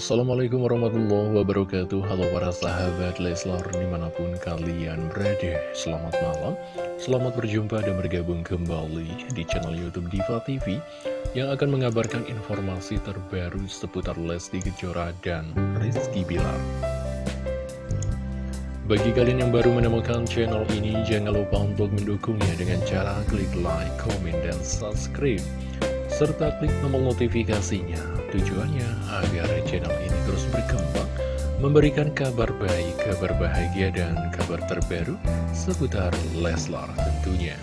Assalamualaikum warahmatullahi wabarakatuh. Halo para sahabat Leslar di mana pun kalian berada. Selamat malam. Selamat berjumpa dan bergabung kembali di channel Youtube Diva TV Yang akan mengabarkan informasi terbaru seputar Lesti Kejora dan Rizky Bilar. Bagi kalian yang baru menemukan channel ini Jangan lupa untuk mendukungnya dengan cara klik like, komen, dan subscribe serta klik tombol notifikasinya Tujuannya agar channel ini terus berkembang, memberikan kabar baik, kabar bahagia, dan kabar terbaru seputar Leslar tentunya.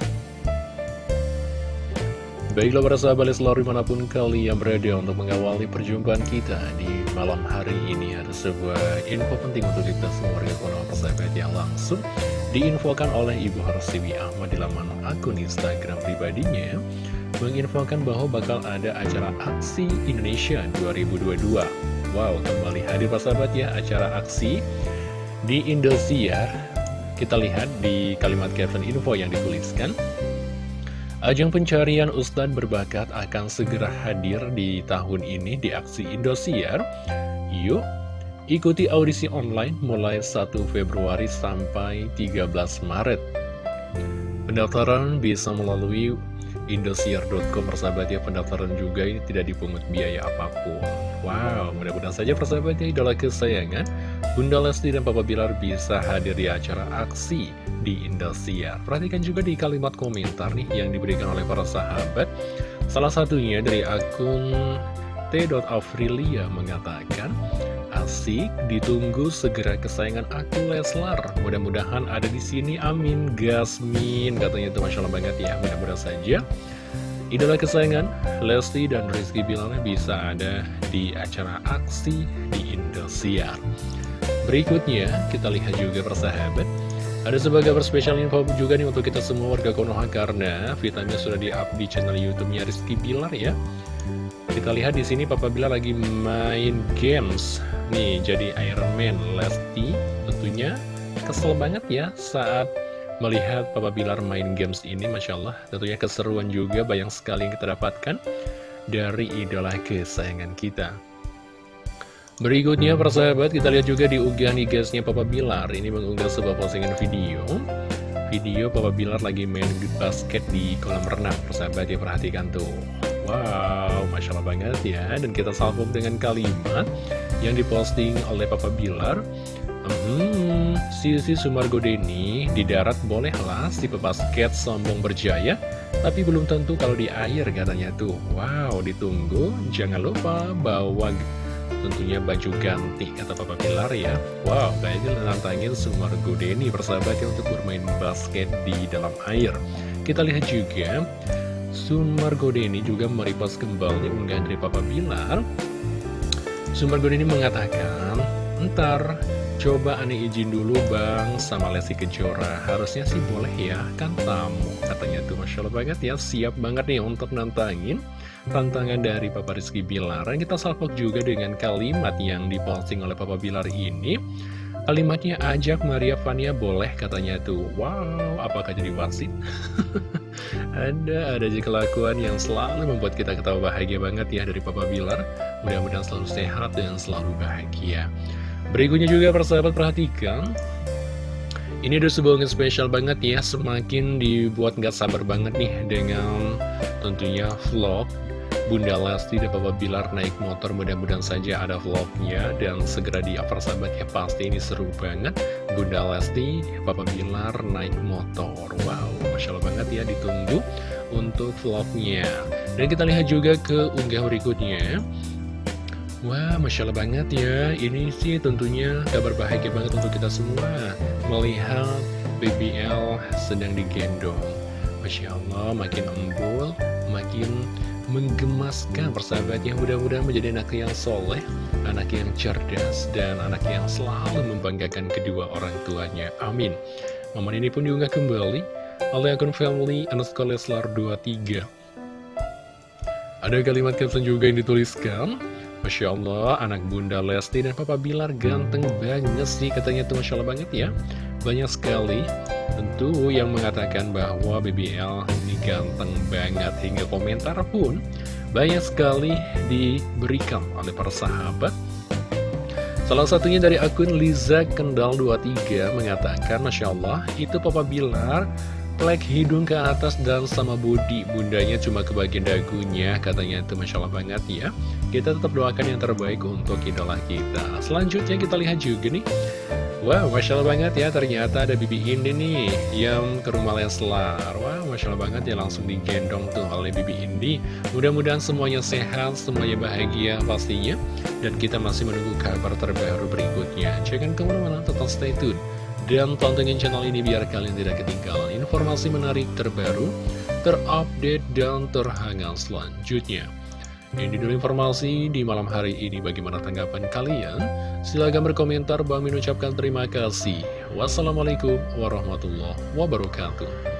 Baiklah para sahabat Leslar di mana pun kalian berada untuk mengawali perjumpaan kita di malam hari ini Ada sebuah info penting untuk kita semua warga kono persahabat yang langsung diinfokan oleh Ibu Harsiwi Ahmad di laman akun Instagram pribadinya menginfokan bahwa bakal ada acara Aksi Indonesia 2022. Wow, kembali hadir Pak Sahabat ya, acara aksi di Indosiar. Kita lihat di kalimat caption info yang dituliskan. Ajang pencarian Ustadz berbakat akan segera hadir di tahun ini di Aksi Indosiar. Yuk, ikuti audisi online mulai 1 Februari sampai 13 Maret. Pendaftaran bisa melalui Indosiar.com persahabat ya pendaftaran juga ini tidak dipungut biaya apa pun. Wow mudah-mudahan saja persahabat ya idola kesayangan Bunda Lesti dan Papa Bilar bisa hadir di acara aksi di Indosiar. Perhatikan juga di kalimat komentar nih yang diberikan oleh para sahabat. Salah satunya dari akun T.Afrilia mengatakan Asik, ditunggu segera kesayangan aku Leslar. Mudah-mudahan ada di sini, amin. Gasmin, katanya itu Masya Allah banget ya. Mudah-mudahan saja idola kesayangan Lesti dan Rizky Bilar bisa ada di acara aksi di Indosiar. Berikutnya, kita lihat juga persahabat. Ada sebagai spesial info juga nih untuk kita semua warga Konoha karena vitamin sudah di-up di channel YouTube-nya Rizky Bilar ya. Kita lihat di sini Papa Bilar lagi main games Nih, jadi Iron Man Lesti tentunya kesel banget ya saat melihat Papa Bilar main games ini, Masya Allah. Tentunya keseruan juga banyak sekali yang kita dapatkan dari idola kesayangan kita. Berikutnya, persahabat, kita lihat juga di unggahan igasnya Papa Bilar. Ini mengunggah sebuah postingan video. Video Papa Bilar lagi main basket di kolam renang, persahabat, ya perhatikan tuh. Wow, Masya Allah banget ya Dan kita salvok dengan kalimat yang diposting oleh Papa Bilar Hmm, Sisi Sumargo Deni di darat bolehlah si pebasket sombong berjaya Tapi belum tentu kalau di air katanya tuh Wow, ditunggu Jangan lupa bawa tentunya baju ganti kata Papa Bilar ya. Wow, kayaknya nantangin Sumargo Deni persahabatnya untuk bermain basket di dalam air. Kita lihat juga Sumar Godeni juga merepost kembali unggahan dari Papa Bilar Sumar Godeni mengatakan Ntar coba aneh izin dulu bang sama Lesti Kejora. Harusnya sih boleh ya kan tamu Katanya tuh. Masya Allah banget ya Siap banget nih untuk nantangin tantangan dari Papa Rizky Bilar Dan kita salpok juga dengan kalimat yang diposting oleh Papa Bilar ini Kalimatnya ajak Maria Vania boleh katanya tuh. Wow, apakah jadi wasit? ada, ada aja kelakuan yang selalu membuat kita ketawa bahagia banget ya dari Papa Bilar. Mudah-mudahan selalu sehat dan selalu bahagia. Berikutnya juga persahabat perhatikan. Ini ada sebuah yang spesial banget ya Semakin dibuat nggak sabar banget nih dengan tentunya vlog Bunda Lesti dan Papa Bilar naik motor mudah-mudahan saja ada vlognya dan segera di upload sahabat. Ya pasti ini seru banget. Bunda Lesti, Papa Bilar naik motor. Wow Masya Allah banget ya ditunggu untuk vlognya. Dan kita lihat juga ke unggah berikutnya. Wah, Masya Allah banget ya. Ini sih tentunya kabar bahagia banget untuk kita semua Melihat BBL sedang digendong. Masya Allah, makin embul, makin menggemaskan persahabatnya. Mudah-mudahan menjadi anak yang soleh anak yang cerdas dan anak yang selalu membanggakan kedua orang tuanya. Amin. Momen ini pun diunggah kembali oleh akun family underscore leslar 23 ada kalimat caption juga yang dituliskan Masya Allah, anak bunda Lesti dan papa Bilar ganteng banget sih katanya tuh Masya Allah banget ya. Banyak sekali tentu yang mengatakan bahwa BBL ganteng banget. Hingga komentar pun banyak sekali diberikan oleh para sahabat. Salah satunya dari akun Liza Kendal 23 mengatakan Masya Allah itu Papa Bilar plek hidung ke atas dan sama body bundanya cuma ke bagian dagunya katanya itu. Masya Allah banget ya. Kita tetap doakan yang terbaik untuk idola kita. Selanjutnya kita lihat juga nih Wow, Masya Allah banget ya, ternyata ada Bibi Indi nih yang ke rumah Leslar. Wow, Masya Allah banget ya, langsung digendong tuh oleh Bibi Indi. Mudah-mudahan semuanya sehat, semuanya bahagia pastinya. Dan kita masih menunggu kabar terbaru berikutnya. Jangan ke mana-mana, tetap stay tune. Dan tontonin channel ini biar kalian tidak ketinggalan informasi menarik terbaru, terupdate, dan terhangat selanjutnya. Ini dulu informasi di malam hari ini bagaimana tanggapan kalian? Silahkan berkomentar, Bang Min ucapkan terima kasih. Wassalamualaikum warahmatullahi wabarakatuh.